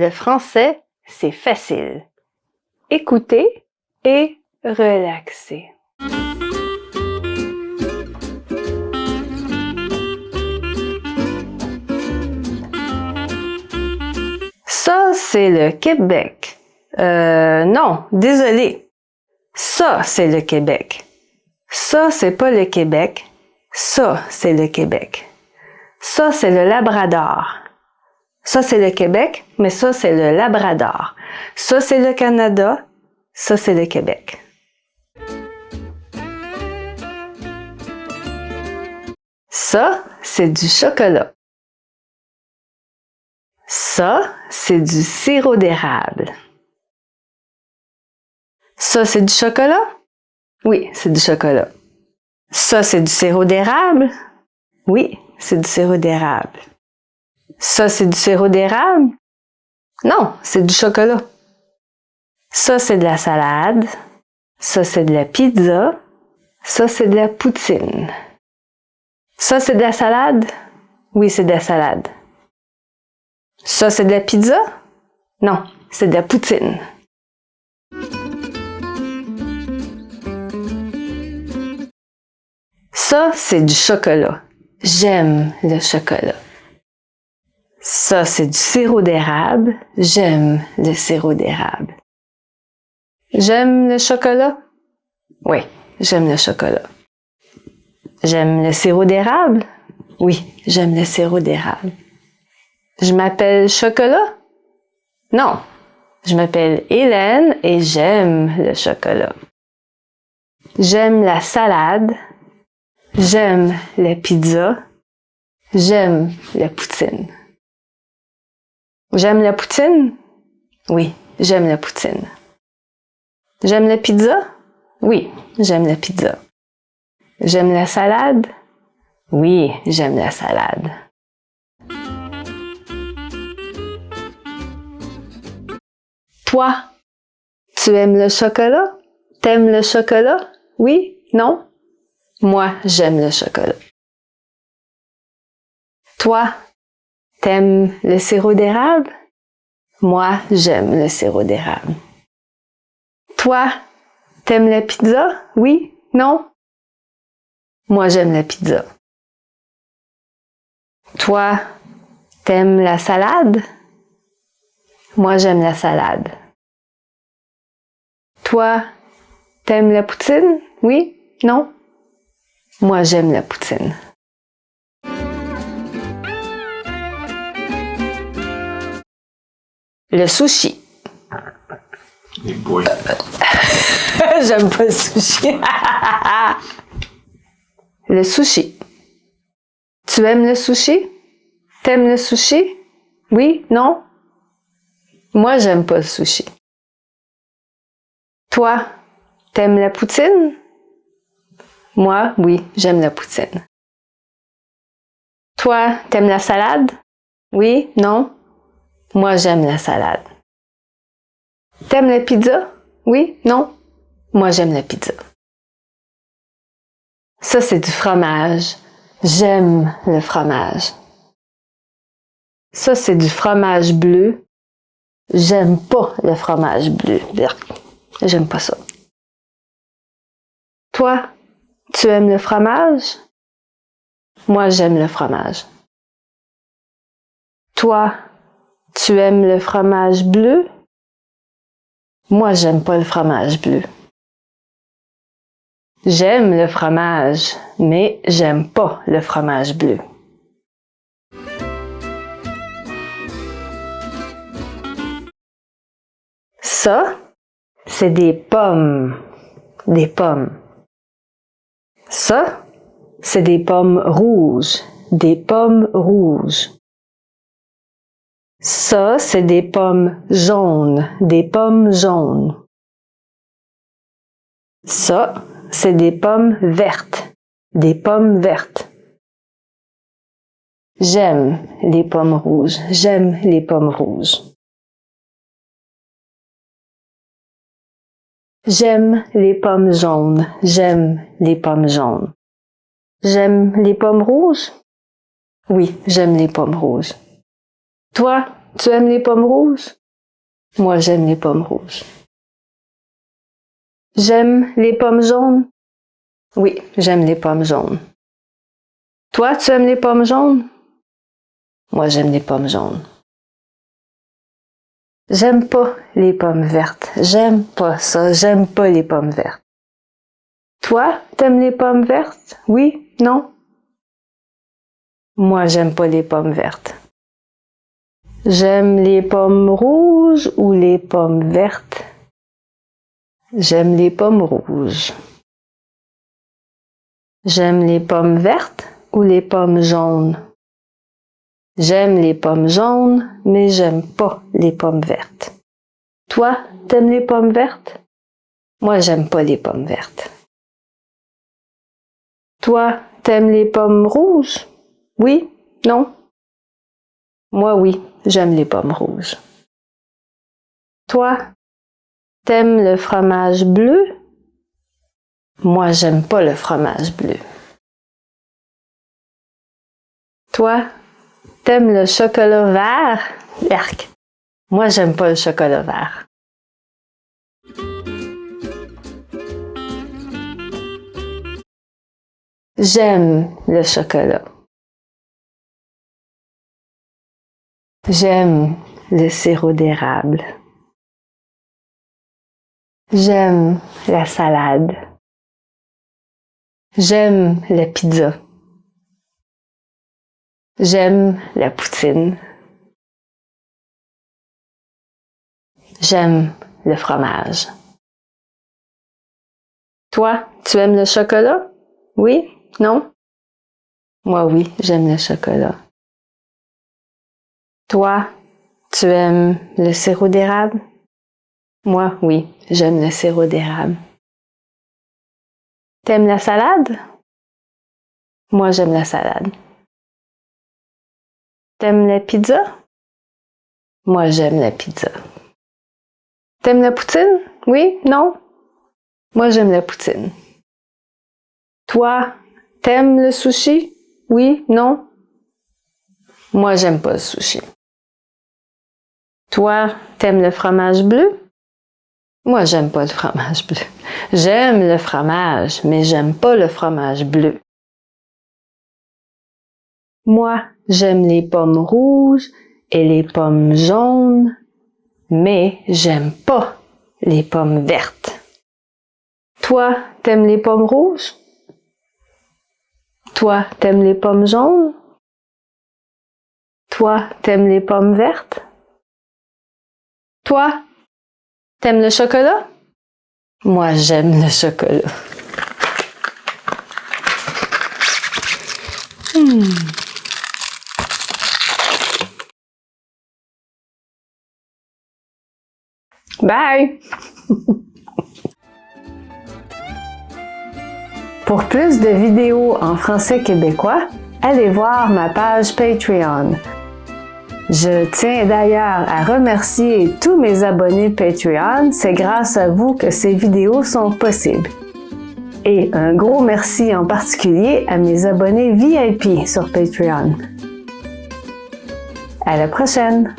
Le français, c'est facile. Écoutez et relaxez. Ça, c'est le Québec. Euh, non, désolé. Ça, c'est le Québec. Ça, c'est pas le Québec. Ça, c'est le Québec. Ça, c'est le Labrador. Ça, c'est le Québec, mais ça, c'est le Labrador. Ça, c'est le Canada. Ça, c'est le Québec. Ça, c'est du chocolat. Ça, c'est du sirop d'érable. Ça, c'est du chocolat? Oui, c'est du chocolat. Ça, c'est du sirop d'érable? Oui, c'est du sirop d'érable. Ça, c'est du sirop d'érable? Non, c'est du chocolat. Ça, c'est de la salade. Ça, c'est de la pizza. Ça, c'est de la poutine. Ça, c'est de la salade? Oui, c'est de la salade. Ça, c'est de la pizza? Non, c'est de la poutine. Ça, c'est du chocolat. J'aime le chocolat. Ça, c'est du sirop d'érable. J'aime le sirop d'érable. J'aime le chocolat? Oui, j'aime le chocolat. J'aime le sirop d'érable? Oui, j'aime le sirop d'érable. Je m'appelle Chocolat? Non, je m'appelle Hélène et j'aime le chocolat. J'aime la salade. J'aime la pizza. J'aime la poutine. J'aime la poutine? Oui, j'aime la poutine. J'aime la pizza? Oui, j'aime la pizza. J'aime la salade? Oui, j'aime la salade. Toi, tu aimes le chocolat? T'aimes le chocolat? Oui? Non? Moi, j'aime le chocolat. Toi, t'aimes le sirop d'érable? Moi, j'aime le sirop d'érable. Toi, t'aimes la pizza? Oui? Non? Moi, j'aime la pizza. Toi, t'aimes la salade? Moi, j'aime la salade. Toi, t'aimes la poutine? Oui? Non? Moi, j'aime la poutine. Le sushi. j'aime pas le sushi. le sushi. Tu aimes le sushi? T'aimes le sushi? Oui? Non? Moi, j'aime pas le sushi. Toi, t'aimes la poutine? Moi, oui, j'aime la poutine. Toi, t'aimes la salade? Oui? Non? Moi, j'aime la salade. T'aimes la pizza? Oui? Non? Moi, j'aime la pizza. Ça, c'est du fromage. J'aime le fromage. Ça, c'est du fromage bleu. J'aime pas le fromage bleu. J'aime pas ça. Toi, tu aimes le fromage? Moi, j'aime le fromage. Toi, tu aimes le fromage bleu? Moi, j'aime pas le fromage bleu. J'aime le fromage, mais j'aime pas le fromage bleu. Ça, c'est des pommes. Des pommes. Ça, c'est des pommes rouges. Des pommes rouges. Ça, c'est des pommes jaunes. Des pommes jaunes. Ça, c'est des pommes vertes. Des pommes vertes. J'aime les pommes rouges. J'aime les pommes rouges. J'aime les pommes jaunes. J'aime les pommes jaunes. J'aime les pommes rouges? Oui, j'aime les pommes rouges. Toi, tu aimes les pommes rouges? Moi, j'aime les pommes rouges. J'aime les pommes jaunes? Oui, j'aime les pommes jaunes. Toi, tu aimes les pommes jaunes? Moi, j'aime les pommes jaunes. J'aime pas les pommes vertes. J'aime pas ça. J'aime pas les pommes vertes. Toi, t'aimes les pommes vertes? Oui? Non? Moi, j'aime pas les pommes vertes. J'aime les pommes rouges ou les pommes vertes? J'aime les pommes rouges. J'aime les pommes vertes ou les pommes jaunes? J'aime les pommes jaunes, mais j'aime pas les pommes vertes. Toi, t'aimes les pommes vertes? Moi, j'aime pas les pommes vertes. Toi, t'aimes les pommes rouges? Oui? Non? Moi, oui, j'aime les pommes rouges. Toi, t'aimes le fromage bleu? Moi, j'aime pas le fromage bleu. Toi, T'aimes le chocolat vert? Yark. Moi, j'aime pas le chocolat vert. J'aime le chocolat. J'aime le sirop d'érable. J'aime la salade. J'aime la pizza. J'aime la poutine. J'aime le fromage. Toi, tu aimes le chocolat? Oui? Non? Moi, oui, j'aime le chocolat. Toi, tu aimes le sirop d'érable? Moi, oui, j'aime le sirop d'érable. T'aimes la salade? Moi, j'aime la salade. T'aimes la pizza? Moi, j'aime la pizza. T'aimes la poutine? Oui? Non? Moi, j'aime la poutine. Toi, t'aimes le sushi? Oui? Non? Moi, j'aime pas le sushi. Toi, t'aimes le fromage bleu? Moi, j'aime pas le fromage bleu. J'aime le fromage, mais j'aime pas le fromage bleu. Moi, j'aime les pommes rouges et les pommes jaunes, mais j'aime pas les pommes vertes. Toi, t'aimes les pommes rouges? Toi, t'aimes les pommes jaunes? Toi, t'aimes les pommes vertes? Toi, t'aimes le chocolat? Moi, j'aime le chocolat. Hmm. Bye! Pour plus de vidéos en français québécois, allez voir ma page Patreon. Je tiens d'ailleurs à remercier tous mes abonnés Patreon, c'est grâce à vous que ces vidéos sont possibles. Et un gros merci en particulier à mes abonnés VIP sur Patreon. À la prochaine!